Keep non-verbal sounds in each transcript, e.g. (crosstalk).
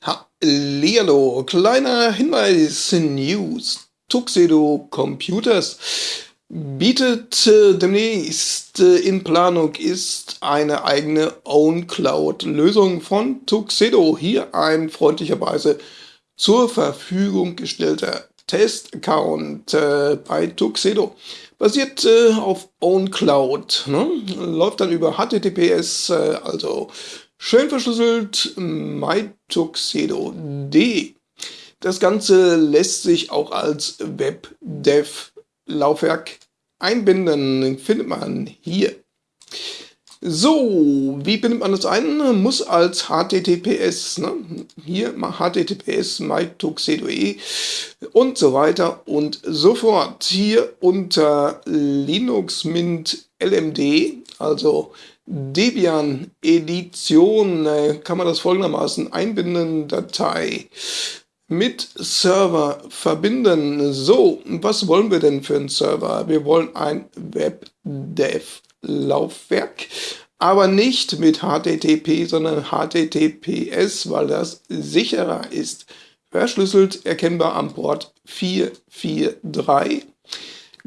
Hallihallo, kleiner Hinweis, News. Tuxedo Computers bietet äh, demnächst äh, in Planung ist eine eigene Own-Cloud-Lösung von Tuxedo. Hier ein freundlicherweise zur Verfügung gestellter Test-Account äh, bei Tuxedo. Basiert äh, auf OwnCloud, ne? läuft dann über HTTPS, äh, also schön verschlüsselt, mytuxedo.de. Das Ganze lässt sich auch als Web-Dev-Laufwerk einbinden, findet man hier. So, wie bindet man das ein? Muss als HTTPS, ne? hier HTTPS mytuxedo.de und so weiter und so fort. Hier unter Linux Mint LMD, also Debian Edition, äh, kann man das folgendermaßen einbinden, Datei mit Server verbinden. So, was wollen wir denn für einen Server? Wir wollen ein WebDev Laufwerk, aber nicht mit HTTP, sondern HTTPS, weil das sicherer ist. Verschlüsselt erkennbar am Port 443.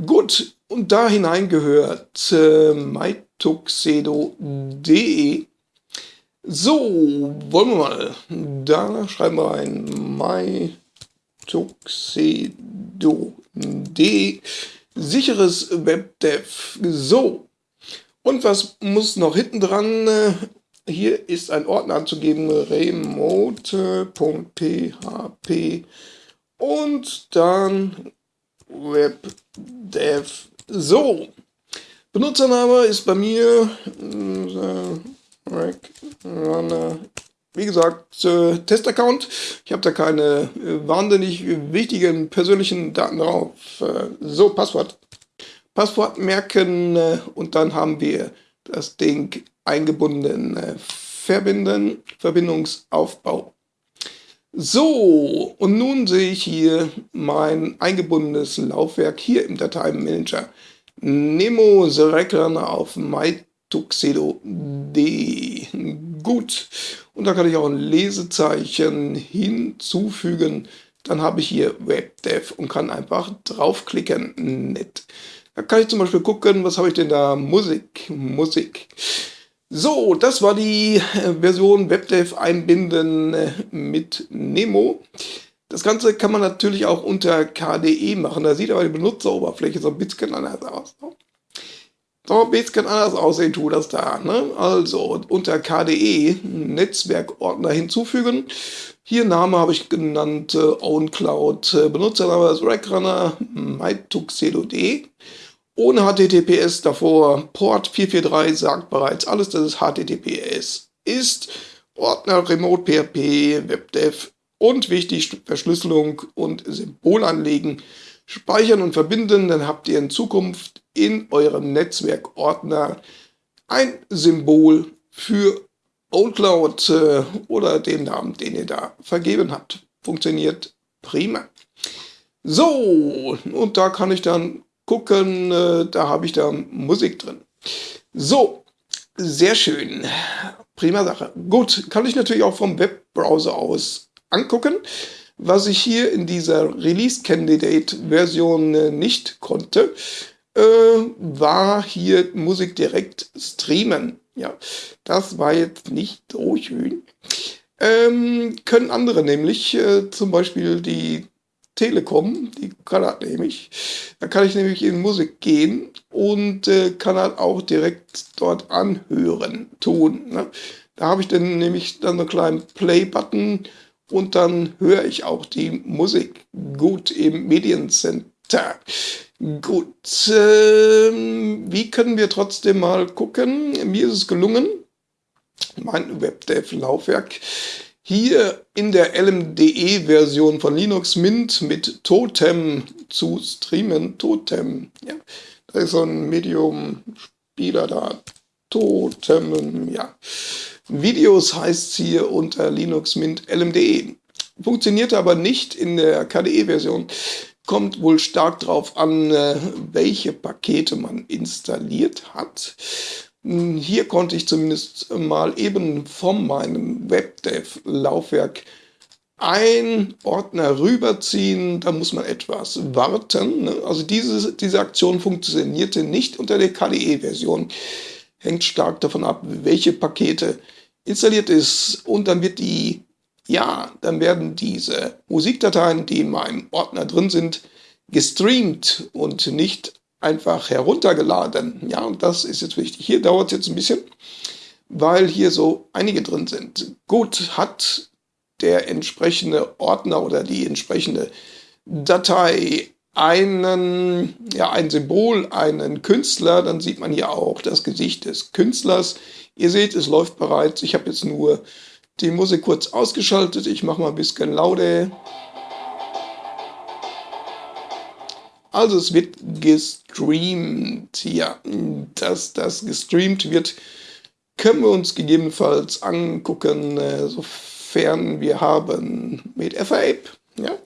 Gut, und da hinein gehört äh, mytuxedo.de. So, wollen wir mal. Da schreiben wir rein mytuxedo.de. Sicheres Webdev. So, und was muss noch hinten dran? Hier ist ein Ordner anzugeben, remote.php und dann webdev. So, Benutzername ist bei mir äh, wie gesagt, äh, Testaccount. Ich habe da keine äh, wahnsinnig wichtigen persönlichen Daten drauf. Äh, so, Passwort. Passwort merken äh, und dann haben wir das Ding eingebunden. Äh, verbinden, Verbindungsaufbau. So, und nun sehe ich hier mein eingebundenes Laufwerk hier im Dateimanager. Nemo Select auf mytuxedo.de. Gut, und da kann ich auch ein Lesezeichen hinzufügen. Dann habe ich hier WebDev und kann einfach draufklicken. Nett. Da kann ich zum Beispiel gucken, was habe ich denn da? Musik, Musik. So, das war die Version WebDev einbinden mit Nemo. Das Ganze kann man natürlich auch unter KDE machen. Da sieht aber die Benutzeroberfläche so ein bisschen anders aus. So ein bisschen anders aussehen tut das da. Ne? Also unter KDE Netzwerkordner hinzufügen. Hier Name habe ich genannt, äh, OwnCloud, äh, Benutzername ist Rackrunner, mytuxedo.de. Ohne HTTPS davor, Port 443 sagt bereits alles, dass es HTTPS ist. Ordner Remote PHP, WebDev und wichtig Verschlüsselung und Symbol anlegen. Speichern und verbinden, dann habt ihr in Zukunft in eurem Netzwerkordner ein Symbol für OwnCloud äh, oder den Namen, den ihr da vergeben habt. Funktioniert prima. So, und da kann ich dann gucken, äh, da habe ich da Musik drin. So, sehr schön. Prima Sache. Gut, kann ich natürlich auch vom Webbrowser aus angucken. Was ich hier in dieser Release Candidate Version äh, nicht konnte, äh, war hier Musik direkt streamen. Ja, das war jetzt nicht so schön. Ähm, können andere nämlich, äh, zum Beispiel die Telekom, die kann das nämlich. Da kann ich nämlich in Musik gehen und äh, kann halt auch direkt dort anhören, tun. Ne? Da habe ich dann nämlich dann einen kleinen Play-Button und dann höre ich auch die Musik gut im Mediencenter. Gut, äh, wie können wir trotzdem mal gucken? Mir ist es gelungen, mein WebDev-Laufwerk hier in der LMDE-Version von Linux Mint mit Totem zu streamen. Totem, ja. Da ist so ein Medium-Spieler da. Totem, ja. Videos heißt es hier unter Linux Mint LMDE. Funktioniert aber nicht in der KDE-Version. Kommt wohl stark drauf an, äh, welche Pakete man installiert hat. Hm, hier konnte ich zumindest mal eben von meinem WebDev-Laufwerk einen Ordner rüberziehen, da muss man etwas warten. Ne? Also diese, diese Aktion funktionierte nicht unter der KDE-Version. Hängt stark davon ab, welche Pakete installiert ist. Und dann wird die, ja, dann werden diese Musikdateien, die in meinem Ordner drin sind, gestreamt und nicht einfach heruntergeladen. Ja, und das ist jetzt wichtig. Hier dauert es jetzt ein bisschen, weil hier so einige drin sind. Gut, hat der entsprechende Ordner oder die entsprechende Datei einen, ja, ein Symbol, einen Künstler, dann sieht man hier auch das Gesicht des Künstlers. Ihr seht, es läuft bereits. Ich habe jetzt nur die Musik kurz ausgeschaltet. Ich mache mal ein bisschen lauter. Also es wird gestreamt. Ja, dass das gestreamt wird, können wir uns gegebenenfalls angucken, äh, so sofern wir haben mit FAAP, ja,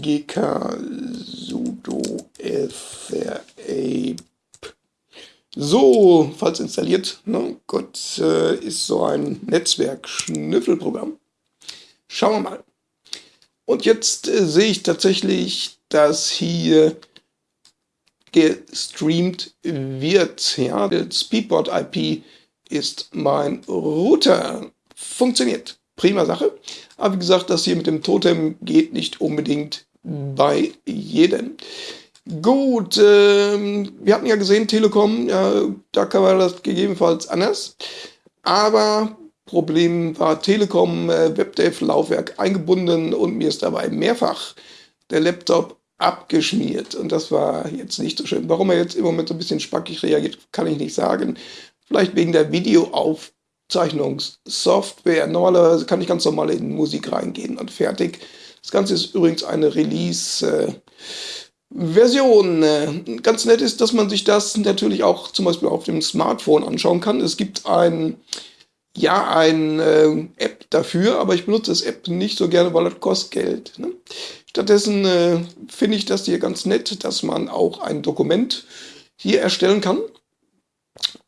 gk sudo FAAP. So, falls installiert, ne, Gott, äh, ist so ein Netzwerk-Schnüffelprogramm. Schauen wir mal. Und jetzt äh, sehe ich tatsächlich, dass hier gestreamt wird. Ja, der Speedboard IP ist mein Router funktioniert. Prima Sache. Aber wie gesagt, das hier mit dem Totem geht nicht unbedingt bei jedem. Gut, äh, wir hatten ja gesehen, Telekom, ja, da kann man das gegebenenfalls anders. Aber Problem war Telekom äh, WebDev Laufwerk eingebunden und mir ist dabei mehrfach der Laptop abgeschmiert. Und das war jetzt nicht so schön. Warum er jetzt im Moment so ein bisschen spackig reagiert, kann ich nicht sagen. Vielleicht wegen der Videoauf Zeichnungssoftware. Normalerweise kann ich ganz normal in Musik reingehen und fertig. Das Ganze ist übrigens eine Release-Version. Äh, ganz nett ist, dass man sich das natürlich auch zum Beispiel auf dem Smartphone anschauen kann. Es gibt ein, ja, ein äh, App dafür, aber ich benutze das App nicht so gerne, weil das kostet Geld. Ne? Stattdessen äh, finde ich das hier ganz nett, dass man auch ein Dokument hier erstellen kann.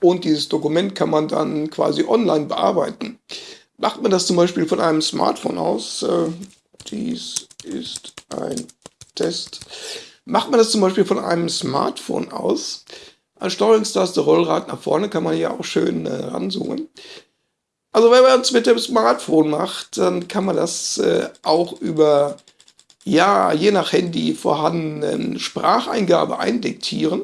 Und dieses Dokument kann man dann quasi online bearbeiten. Macht man das zum Beispiel von einem Smartphone aus, äh, dies ist ein Test, macht man das zum Beispiel von einem Smartphone aus, als Steuerungstaste Rollrad nach vorne kann man hier auch schön äh, ranzoomen. Also wenn man es mit dem Smartphone macht, dann kann man das äh, auch über, ja, je nach Handy vorhandenen Spracheingabe eindiktieren.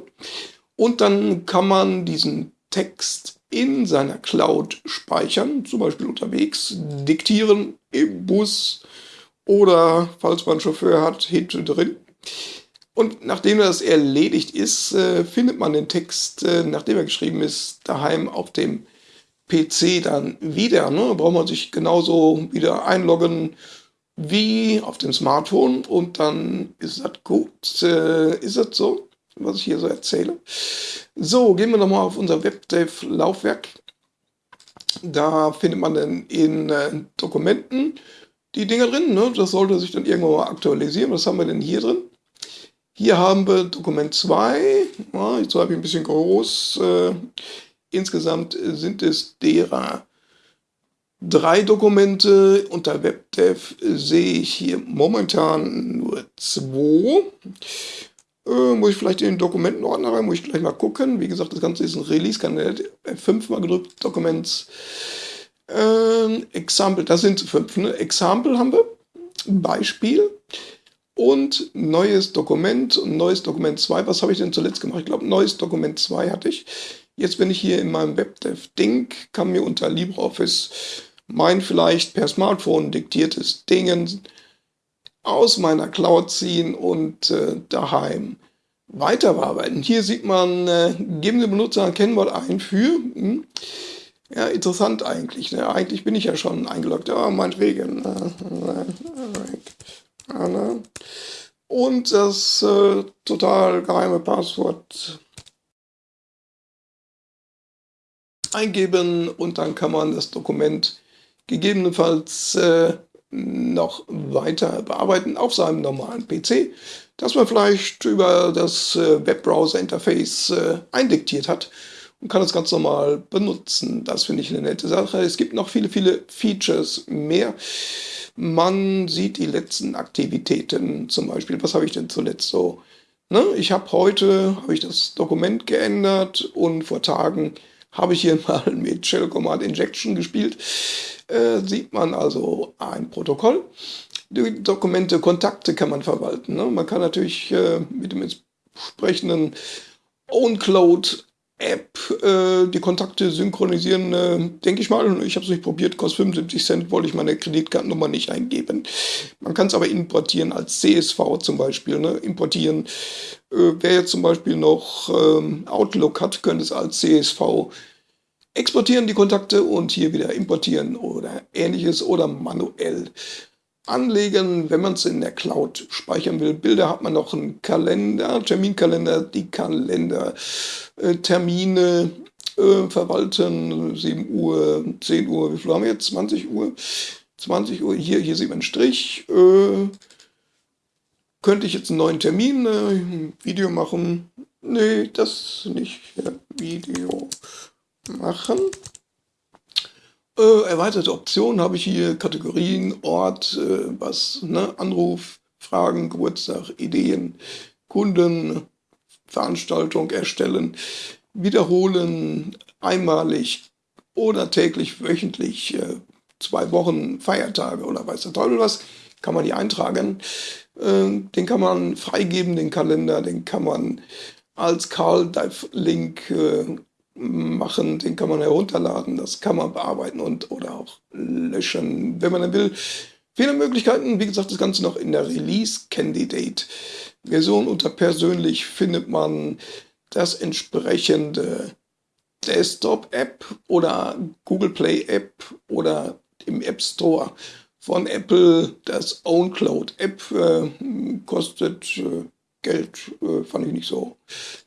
Und dann kann man diesen Text in seiner Cloud speichern, zum Beispiel unterwegs, diktieren im Bus oder, falls man einen Chauffeur hat, hinten drin. Und nachdem das erledigt ist, äh, findet man den Text, äh, nachdem er geschrieben ist, daheim auf dem PC dann wieder. Ne? Da braucht man sich genauso wieder einloggen wie auf dem Smartphone und dann ist das gut. Äh, ist das so? was ich hier so erzähle. So, gehen wir nochmal auf unser WebDev-Laufwerk. Da findet man dann in Dokumenten die Dinger drin. Ne? Das sollte sich dann irgendwann mal aktualisieren. Was haben wir denn hier drin? Hier haben wir Dokument 2. Ja, jetzt habe ich ein bisschen groß. Äh, insgesamt sind es derer drei Dokumente. Unter WebDev sehe ich hier momentan nur zwei. Äh, muss ich vielleicht in den Dokumentenordner rein, muss ich gleich mal gucken. Wie gesagt, das Ganze ist ein Release, kann F5 mal gedrückt, Documents, äh, Example, das sind fünf, ne? Example haben wir, Beispiel und neues Dokument und neues Dokument 2. Was habe ich denn zuletzt gemacht? Ich glaube, neues Dokument 2 hatte ich. Jetzt bin ich hier in meinem WebDev-Ding, kann mir unter LibreOffice mein vielleicht per Smartphone diktiertes Dingen aus meiner Cloud ziehen und äh, daheim weiter bearbeiten. Hier sieht man, äh, geben Sie Benutzer ein Kennwort ein für. Hm, ja, interessant eigentlich. Ne? Eigentlich bin ich ja schon eingeloggt. Ja, meinetwegen. (laughs) Äh, und das äh, total geheime Passwort eingeben und dann kann man das Dokument gegebenenfalls äh, noch weiter bearbeiten auf seinem normalen PC, das man vielleicht über das äh, Webbrowser-Interface äh, eindiktiert hat. Und kann das ganz normal benutzen. Das finde ich eine nette Sache. Es gibt noch viele, viele Features mehr. Man sieht die letzten Aktivitäten, zum Beispiel, was habe ich denn zuletzt so? Ne? Ich habe heute, habe ich das Dokument geändert und vor Tagen habe ich hier (laughs) mal mit Shell Command Injection gespielt. Äh, sieht man also ein Protokoll. Die Dokumente, Kontakte kann man verwalten. Ne? Man kann natürlich äh, mit dem entsprechenden OwnCloud App äh, die Kontakte synchronisieren, äh, denke ich mal. Ich habe es nicht probiert, kostet 75 Cent, wollte ich meine Kreditkartennummer nicht eingeben. Man kann es aber importieren als CSV zum Beispiel. Ne? Importieren. Äh, wer jetzt zum Beispiel noch ähm, Outlook hat, könnte es als CSV exportieren, die Kontakte, und hier wieder importieren oder ähnliches oder manuell anlegen, wenn man es in der Cloud speichern will. Bilder hat man noch einen Kalender, Terminkalender, die Kalender, äh, Termine äh, verwalten, 7 Uhr, 10 Uhr, wie viel haben wir jetzt? 20 Uhr? 20 Uhr, hier, hier sieht man einen Strich. Äh, könnte ich jetzt einen neuen Termin, äh, Video machen? Nee, das nicht. Ja, Video machen. Äh, erweiterte Optionen habe ich hier, Kategorien, Ort, äh, was, ne, Anruf, Fragen, Geburtstag, Ideen, Kunden, Veranstaltung erstellen, wiederholen, einmalig oder täglich, wöchentlich, äh, zwei Wochen, Feiertage oder weiß der Teufel was, kann man hier eintragen. Äh, den kann man freigeben, den Kalender, den kann man als Carl Dive Link äh, machen, den kann man herunterladen, das kann man bearbeiten und oder auch löschen, wenn man dann will. Viele Möglichkeiten, wie gesagt, das Ganze noch in der Release Candidate Version. Unter persönlich findet man das entsprechende Desktop-App oder Google Play App oder im App Store von Apple. Das OwnCloud App äh, kostet äh, Geld, äh, fand ich nicht so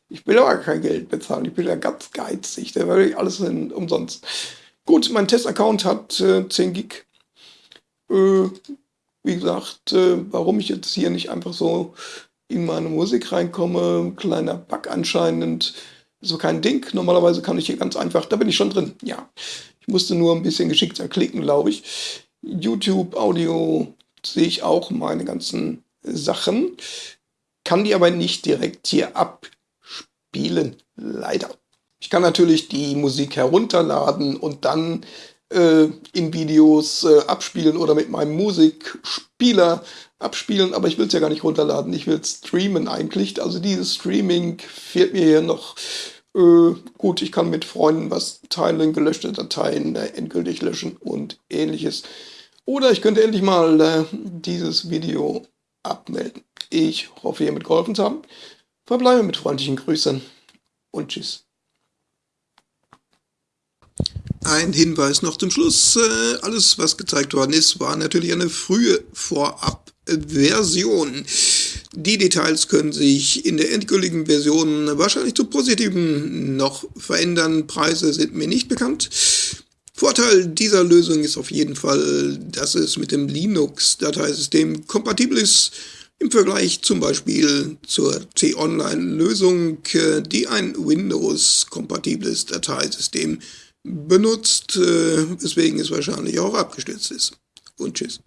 ich will aber kein Geld bezahlen, ich bin ja ganz geizig, da werde ich alles in, umsonst. Gut, mein Testaccount hat äh, 10 Gig. Äh, wie gesagt, äh, warum ich jetzt hier nicht einfach so in meine Musik reinkomme, kleiner Bug anscheinend, so kein Ding. Normalerweise kann ich hier ganz einfach, da bin ich schon drin, ja. Ich musste nur ein bisschen geschickter klicken, glaube ich. YouTube, Audio sehe ich auch meine ganzen Sachen, kann die aber nicht direkt hier ab spielen, leider. Ich kann natürlich die Musik herunterladen und dann äh, in Videos äh, abspielen oder mit meinem Musikspieler abspielen, aber ich will es ja gar nicht runterladen, ich will streamen eigentlich. Also dieses Streaming fehlt mir hier noch. Äh, gut, ich kann mit Freunden was teilen, gelöschte Dateien äh, endgültig löschen und ähnliches. Oder ich könnte endlich mal äh, dieses Video abmelden. Ich hoffe, ihr mitgeholfen zu haben. Verbleibe mit freundlichen Grüßen und Tschüss. Ein Hinweis noch zum Schluss. Äh, alles, was gezeigt worden ist, war natürlich eine frühe Vorab-Version. Die Details können sich in der endgültigen Version wahrscheinlich zu Positiven noch verändern. Preise sind mir nicht bekannt. Vorteil dieser Lösung ist auf jeden Fall, dass es mit dem Linux-Dateisystem kompatibel ist im Vergleich zum Beispiel zur T-Online-Lösung, die ein Windows-kompatibles Dateisystem benutzt, äh, weswegen es wahrscheinlich auch abgestürzt ist. Und tschüss.